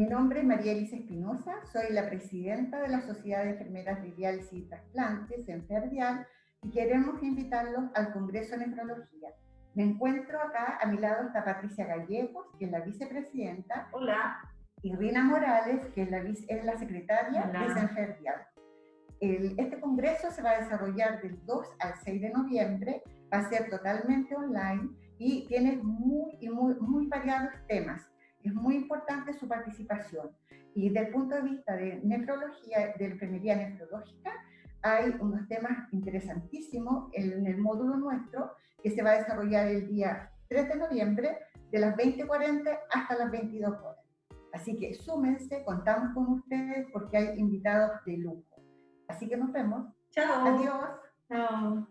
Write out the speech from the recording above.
Mi nombre es María Elisa Espinosa, soy la presidenta de la Sociedad de Enfermeras de Diálisis y Trasplantes, Enferdial, y queremos invitarlos al Congreso de Nefrología. Me encuentro acá, a mi lado está Patricia Gallegos, que es la vicepresidenta. Hola. Y Rina Morales, que es la, es la secretaria de Senferdial. este congreso se va a desarrollar del 2 al 6 de noviembre, va a ser totalmente online y tiene muy, muy, muy variados temas. Es muy importante su participación. Y desde el punto de vista de nefrología, de enfermería nefrológica, hay unos temas interesantísimos en el módulo nuestro que se va a desarrollar el día 3 de noviembre de las 20.40 hasta las 22 horas. Así que súmense, contamos con ustedes porque hay invitados de lujo. Así que nos vemos. Chao. Adiós. Chao.